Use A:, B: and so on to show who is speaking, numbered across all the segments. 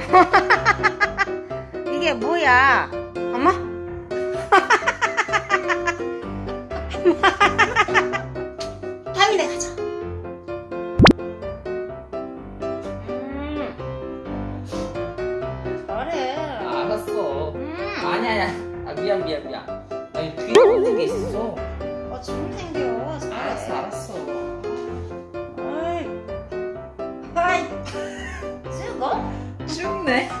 A: 이게 뭐야? 어머? 타미네 가자. 음. 잘해.
B: 알았어.
A: 음.
B: 아니야, 아니야. 아, 미안, 미안, 미안. 아니, 뒤에 꽂는 게 있어.
A: 어, 좀 생겨.
B: 알았어, 알았어.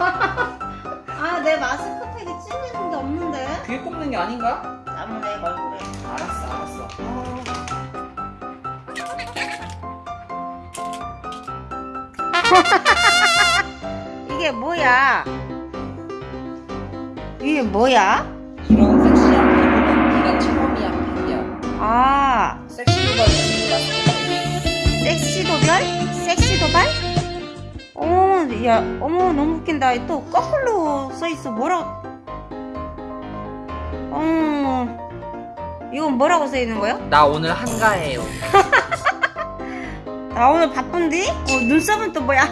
A: 아, 내 마스크팩에 찌는 게 없는데.
B: 뒤에 꼽는 게 아닌가?
A: 땀내 얼굴에.
B: 알았어, 알았어.
A: 이게 뭐야? 이게 뭐야?
B: 이런 야,
A: 어머, 너무 웃긴다. 또 거꾸로 써있어. 뭐라고? 어머, 이건 뭐라고 써있는 거야?
B: 나 오늘 한가해요.
A: 나 오늘 바쁜디? 어, 눈썹은 또 뭐야?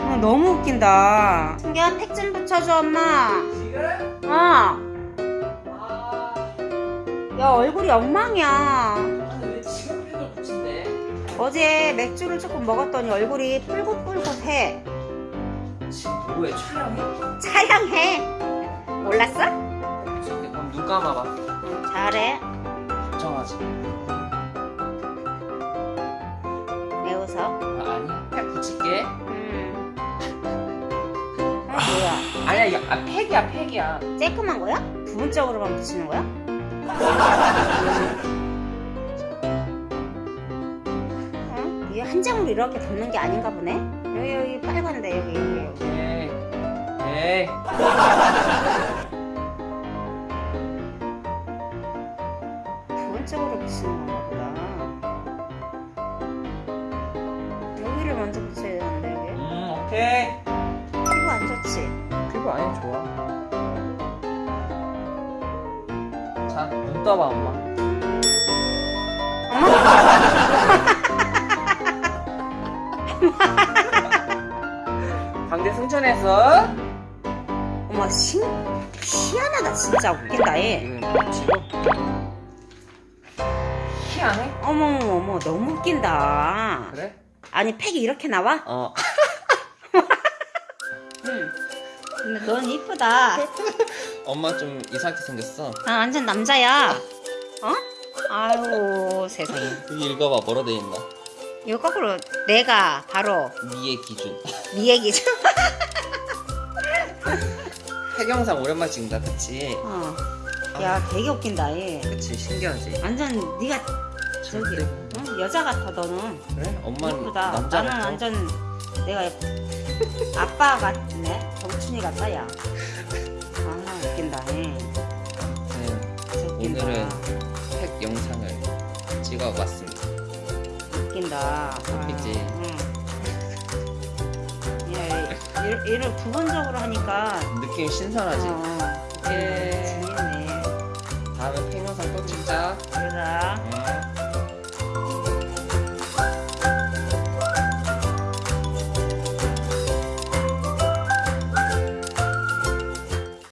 A: 어, 너무 웃긴다. 승기야, 팩 좀 붙여줘, 엄마.
B: 지금?
A: 어.
B: 아,
A: 야, 얼굴이 엉망이야. 어제 맥주를 조금 먹었더니 얼굴이 뿔긋뿔긋해.
B: 지금 뭐해, 촬영해?
A: 차양해. 몰랐어?
B: 그럼 눈 감아봐.
A: 응, 잘해.
B: 걱정하지.
A: 왜 웃어?
B: 아, 아니야, 팩 붙일게.
A: 음. 아, 뭐야?
B: 아니야, 이거 아, 팩이야, 팩이야.
A: 쬐끔한 거야? 부분적으로만 붙이는 거야? 이게 한 장으로 이렇게 덮는 게 아닌가 보네? 여기, 여기 빨간데, 여기, 여기, 여기.
B: 에이, 에이.
A: 부분적으로 붙이는 건가 보다. 여기를 먼저 붙여야 되는데, 여기.
B: 음, 오케이.
A: 피부 안 좋지?
B: 피부 아니 좋아. 자, 눈 떠봐, 엄마. 광대 승천에서
A: 어머, 신, 희한하다, 진짜. 웃긴다, 얘.
B: 치고 희한해?
A: 어머머머, 어머, 너무 웃긴다.
B: 그래?
A: 아니, 팩이 이렇게 나와?
B: 어.
A: 응. 근데 넌 이쁘다.
B: 엄마 좀 이상하게 생겼어.
A: 나 완전 남자야. 어? 아유, 세상에.
B: 여기 읽어봐, 뭐라 돼 있나?
A: 이거 거꾸로 내가 바로
B: 미의 기준.
A: 미 얘기죠.
B: 팩영상 오랜만에 찍는다, 그치?
A: 어. 야, 되게 웃긴다, 얘.
B: 그치, 신기하지?
A: 완전 네가 저기. 응? 여자 같아, 너는.
B: 그래? 엄마는
A: 이쁘다.
B: 남자
A: 나는
B: 같아.
A: 완전 내가 아빠 같네. 정춘이 같다, 야. 아, 웃긴다, 얘.
B: 네. 오늘은 팩 영상을 찍어봤습니다. 웃기지?
A: 아, 응. 야, 일- 일을 부분적으로 하니까
B: 느낌 신선하지?
A: 어,
B: 예.